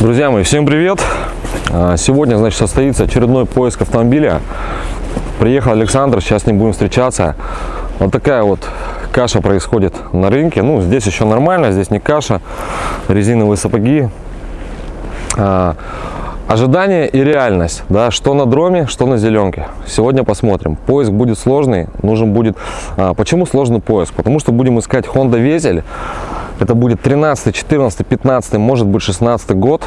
Друзья мои, всем привет! А, Сегодня, значит, состоится очередной поиск автомобиля. Приехал Александр, сейчас ним будем встречаться. Вот такая вот каша происходит на рынке. Ну, здесь еще нормально, здесь не каша, резиновые сапоги. А, Ожидание и реальность, да, что на дроме, что на зеленке. Сегодня посмотрим. Поиск будет сложный, нужен будет... а, почему сложный поиск? Потому что будем искать Honda Везель. Это будет 13, 14, 15, может быть 16 год.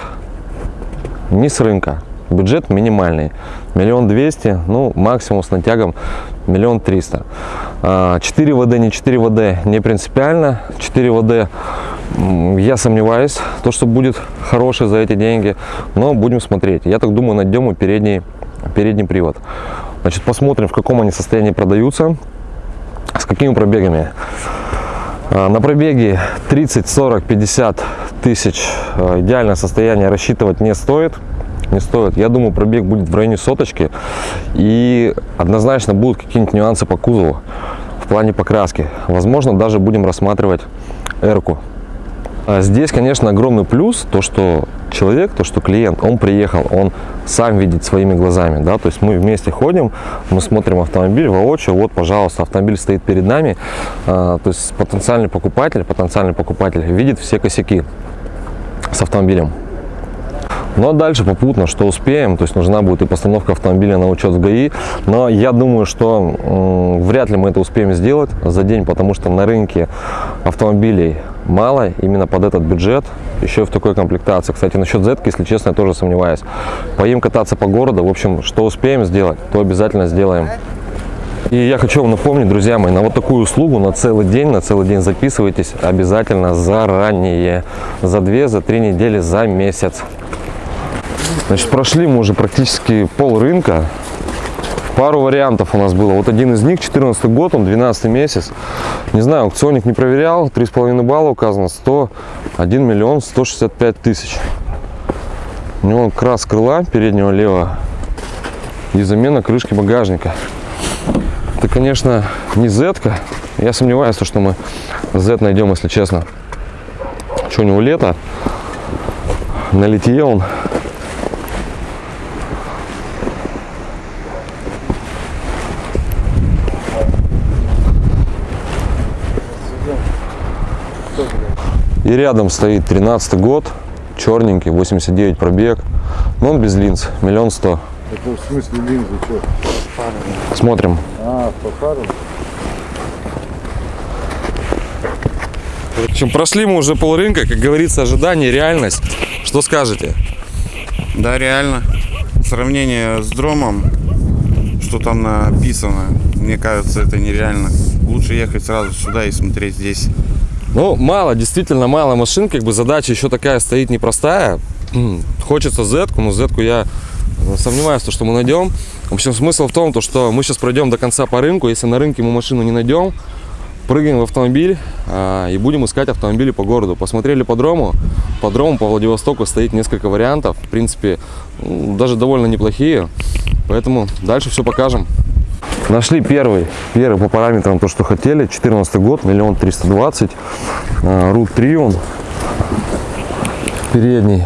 Не с рынка. Бюджет минимальный. Миллион двести, ну максимум с натягом миллион триста. 4 ВД, не 4 ВД, не принципиально. 4 ВД я сомневаюсь, то, что будет хороший за эти деньги, но будем смотреть. Я так думаю, найдем и передний, передний привод. Значит, посмотрим, в каком они состоянии продаются, с какими пробегами. А, На пробеге 30, 40, 50 тысяч а, идеальное состояние рассчитывать не стоит. Не стоит. Я думаю, пробег будет в районе соточки. И однозначно будут какие-нибудь нюансы по кузову в плане покраски. Возможно, даже будем рассматривать эрку. А Здесь, конечно, огромный плюс, то, что человек, то, что клиент, он приехал, он сам видит своими глазами, да, то есть мы вместе ходим, мы смотрим автомобиль воочию, вот, пожалуйста, автомобиль стоит перед нами, а, то есть потенциальный покупатель, потенциальный покупатель видит все косяки с автомобилем. Ну а дальше попутно, что успеем, то есть нужна будет и постановка автомобиля на учет в ГАИ, но я думаю, что вряд ли мы это успеем сделать за день, потому что на рынке автомобилей мало именно под этот бюджет, еще в такой комплектации. Кстати, насчет Z, если честно, я тоже сомневаюсь. Поим кататься по городу, в общем, что успеем сделать, то обязательно сделаем. И я хочу вам напомнить, друзья мои, на вот такую услугу на целый день, на целый день записывайтесь обязательно заранее. За две, за три недели, за месяц. Значит, прошли мы уже практически пол рынка. Пару вариантов у нас было. Вот один из них, 14 год, он 12 месяц. Не знаю, аукционник не проверял. 3,5 балла указано. 101 миллион 165 тысяч. У него крас крыла переднего левого и замена крышки багажника. Это, конечно, не z -ка. Я сомневаюсь, что мы Z найдем, если честно. Что у него лето? На литье он И рядом стоит 13 год, черненький, 89 пробег. Но он без линз, миллион сто. Это в смысле линзы, что? Смотрим. А, по фарам? В общем, прошли мы уже пол рынка, как говорится, ожидание, реальность. Что скажете? Да, реально. Сравнение с дромом, что там написано, мне кажется, это нереально. Лучше ехать сразу сюда и смотреть здесь. Ну, мало, действительно мало машин, как бы задача еще такая стоит непростая. Хочется z но z я э, сомневаюсь, то, что мы найдем. В общем, смысл в том, то, что мы сейчас пройдем до конца по рынку. Если на рынке мы машину не найдем, прыгаем в автомобиль а, и будем искать автомобили по городу. Посмотрели по дрому. По дрому по Владивостоку стоит несколько вариантов. В принципе, даже довольно неплохие. Поэтому дальше все покажем. Нашли первый, первый по параметрам то, что хотели. 14 год, миллион триста двадцать. Рут 3 он. Передний.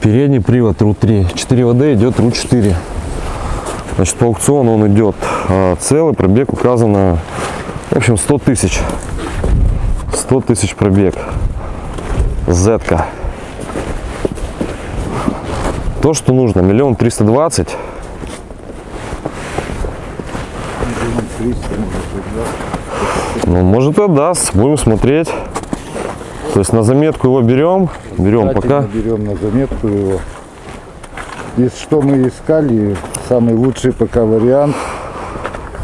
Передний привод Рут 3. 4 ВД идет Рут 4. Значит, по аукциону он идет а, целый, пробег указано, в общем, 100 тысяч. 100 тысяч пробег. Z-ка. То, что нужно, миллион триста двадцать. Миллион триста, может быть, да? Ну, может и даст, будем смотреть. То есть на заметку его берем, берем пока. Берем на заметку его. И что мы искали, самый лучший пока вариант.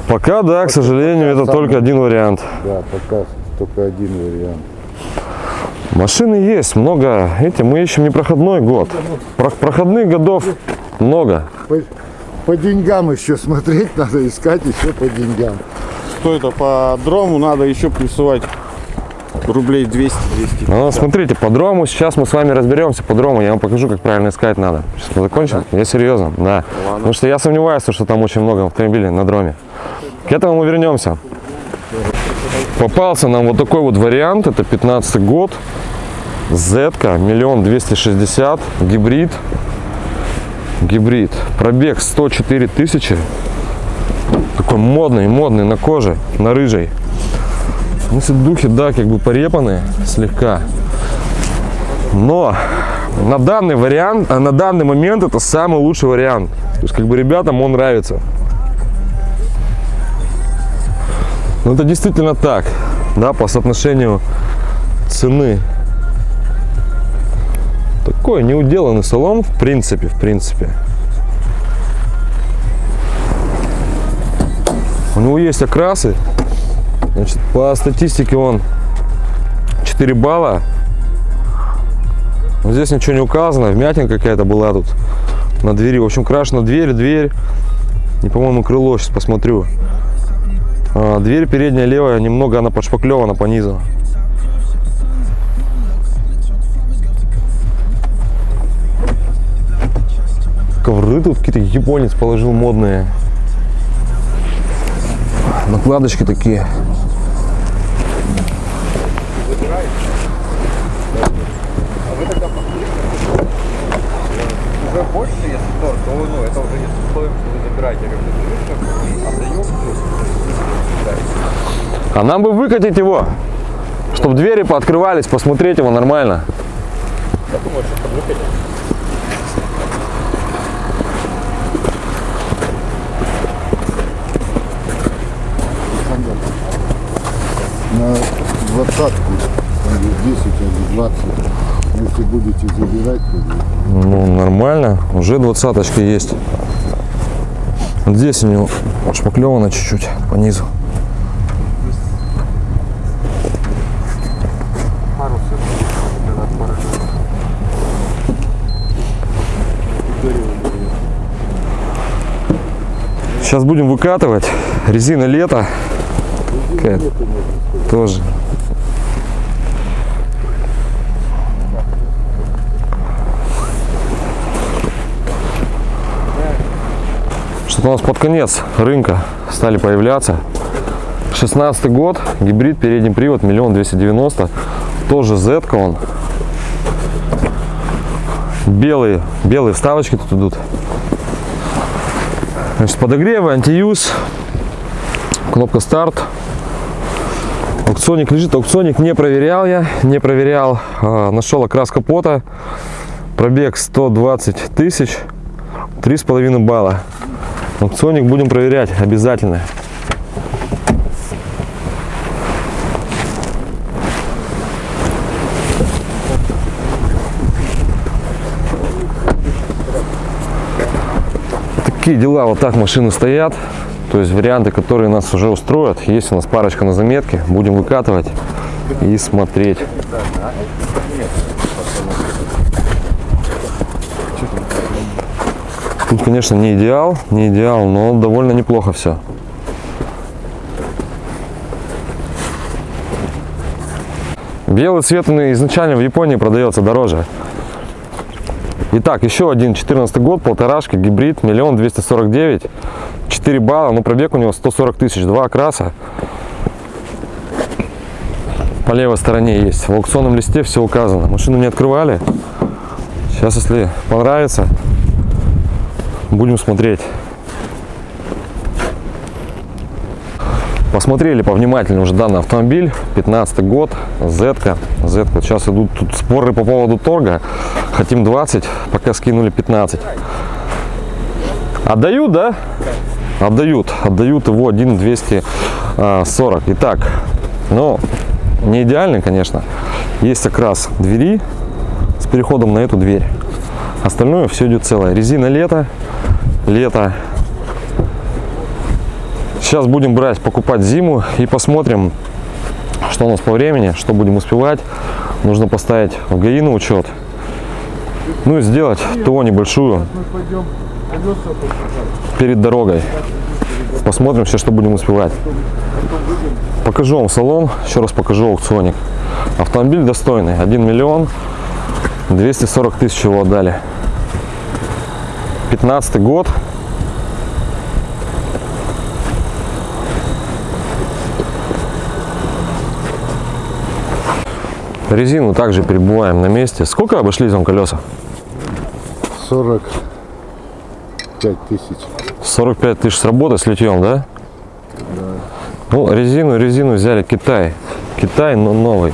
Пока, да, к сожалению, это самый- только один вариант. Да, пока только один вариант. Машины есть, много. Эти мы ищем не проходной год. Про- проходных годов много. По, деньгам еще смотреть надо, искать еще по деньгам. Что это по дрому надо еще плюсовать рублей 200-200. Ну, смотрите, по дрому сейчас мы с вами разберемся. По дрому я вам покажу, как правильно искать надо. Сейчас мы закончим? Я серьезно, да. Потому что я сомневаюсь, что там очень много автомобилей на дроме. К этому мы вернемся. Попался нам вот такой вот вариант. Это 15 год. Z, миллион двести шестьдесят, гибрид. Гибрид. Пробег 104 тысячи. Такой модный, модный на коже, на рыжей. Ну, духи, да, как бы порепанные слегка. Но на данный вариант, а на данный момент это самый лучший вариант. То есть, как бы ребятам он нравится. Ну, это действительно так, да, по соотношению цены. Такой неуделанный салон, в принципе, в принципе. У него есть окрасы. Значит, по статистике он 4 балла. Вот здесь ничего не указано, вмятина какая-то была тут на двери. В общем, крашена дверь, дверь. И, по-моему, крыло, сейчас посмотрю. А, дверь передняя левая, немного она подшпаклевана по низу. Тут какие-то японец положил модные. Накладочки такие. что А нам бы выкатить его, чтобы двери пооткрывались, посмотреть его нормально. На двадцатку, или 10, или 20. Если будете забирать, то Ну, нормально. Уже двадцаточка есть. Здесь у него отшпаклевано чуть-чуть по низу. Сейчас будем выкатывать. Резина лето. Какая Тоже. Что-то у нас под конец рынка стали появляться. 16 год, гибрид, передний привод, миллион двести девяносто. Тоже Z он. Белые, белые вставочки тут идут. Значит, подогревы, антиюз, кнопка старт. Аукционик лежит, аукционик не проверял я, не проверял. А, нашел окрас капота, пробег 120 тысяч, три с половиной балла. Аукционик будем проверять обязательно. Такие дела, вот так машины стоят. То есть варианты, которые нас уже устроят. Есть у нас парочка на заметке. Будем выкатывать и смотреть. Тут, конечно, не идеал, не идеал, но довольно неплохо все. Белый цвет он изначально в Японии продается дороже. Итак, еще один 14 год, полторашка, гибрид, миллион двести сорок девять, 4 балла, ну пробег у него 140 тысяч, два окраса. По левой стороне есть, в аукционном листе все указано. Машину не открывали. Сейчас, если понравится, будем смотреть. Посмотрели повнимательнее уже данный автомобиль, 15 год, Z. -ка. Z. -ка. Сейчас идут тут споры по поводу торга. Хотим 20, пока скинули 15. Отдают, да? Отдают. Отдают его 1 240. Итак, ну, не идеальный, конечно. Есть окрас двери с переходом на эту дверь. Остальное все идет целое. Резина лето, лето. Сейчас будем брать, покупать зиму и посмотрим, что у нас по времени, что будем успевать. Нужно поставить в ГАИ на учет. Ну и сделать ТО небольшую перед дорогой. Посмотрим все, что будем успевать. Покажу вам салон, еще раз покажу аукционик. Автомобиль достойный, 1 миллион 240 тысяч его отдали. 15 год. Резину также перебываем на месте. Сколько обошлись вам колеса? 45 тысяч. 45 тысяч с работы с литьем, да? Ну, резину, резину взяли Китай. Китай, но новый.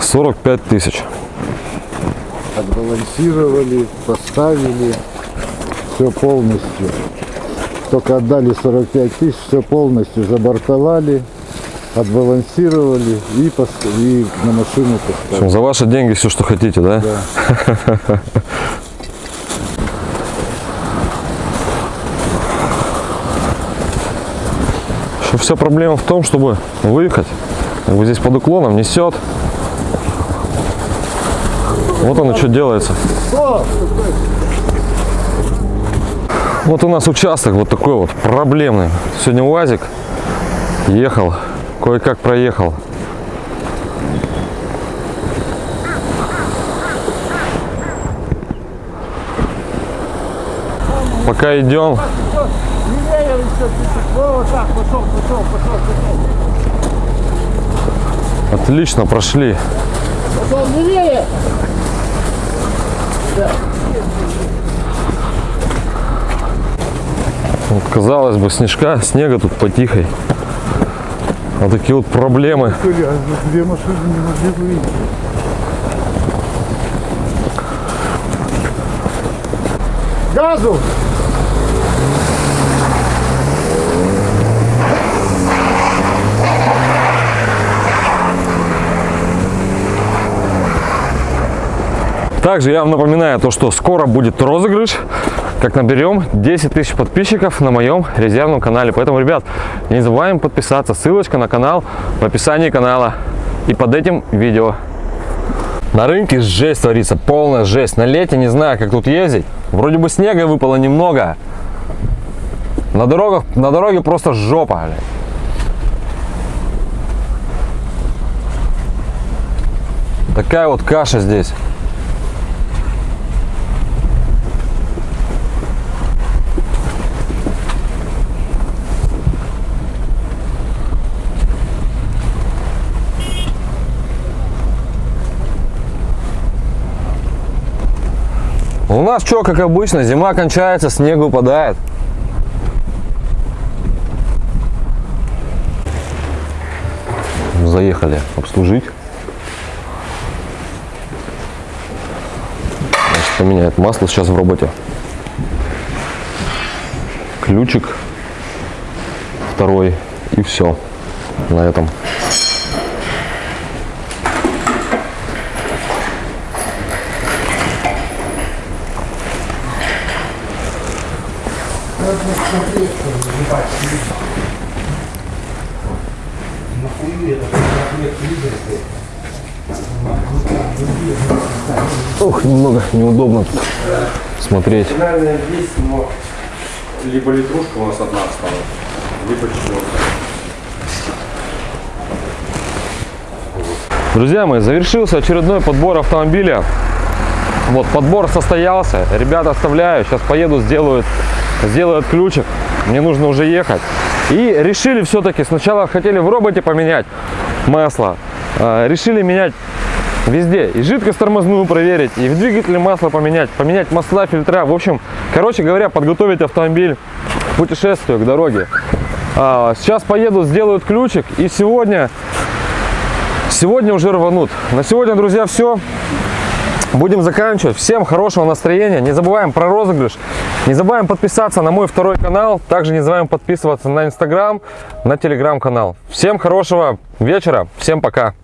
Сорок пять тысяч. Отбалансировали, поставили. Все полностью. Только отдали 45 тысяч, все полностью забортовали, отбалансировали и, пос- и на машину общем, поставили. за ваши деньги все, что хотите, да? Да. Что вся проблема в том, чтобы выехать. Как бы здесь под уклоном несет. Вот оно что делается. Вот у нас участок вот такой вот проблемный. Сегодня УАЗик ехал, кое-как проехал. Пока идем, отлично прошли. Вот, казалось бы, снежка, снега тут потихой. А такие вот проблемы. Две машины не могли выйти. Газу! Также я вам напоминаю то, что скоро будет розыгрыш, как наберем 10 тысяч подписчиков на моем резервном канале. Поэтому, ребят, не забываем подписаться. Ссылочка на канал в описании канала и под этим видео. На рынке жесть творится, полная жесть. На лете не знаю, как тут ездить. Вроде бы снега выпало немного. На дорогах, на дороге просто жопа. Такая вот каша здесь. У нас что, как обычно, зима кончается, снег выпадает. Заехали обслужить. Значит, поменяет масло сейчас в роботе. Ключик второй и все на этом. Ох, немного неудобно тут смотреть. Финальная есть, но либо литрушка у нас одна осталась, либо четвертая. Друзья мои, завершился очередной подбор автомобиля. Вот, подбор состоялся. Ребята оставляю. Сейчас поеду, сделают, сделают ключик. Мне нужно уже ехать. И решили все-таки, сначала хотели в роботе поменять масло. а, решили менять везде. И жидкость тормозную проверить, и в двигателе масло поменять, поменять масла, фильтра. В общем, короче говоря, подготовить автомобиль к путешествию, к дороге. А, сейчас поеду, сделают ключик. И сегодня Сегодня уже рванут. На сегодня, друзья, все. Будем заканчивать. Всем хорошего настроения. Не забываем про розыгрыш. Не забываем подписаться на мой второй канал. Также не забываем подписываться на инстаграм, на телеграм канал. Всем хорошего вечера. Всем пока.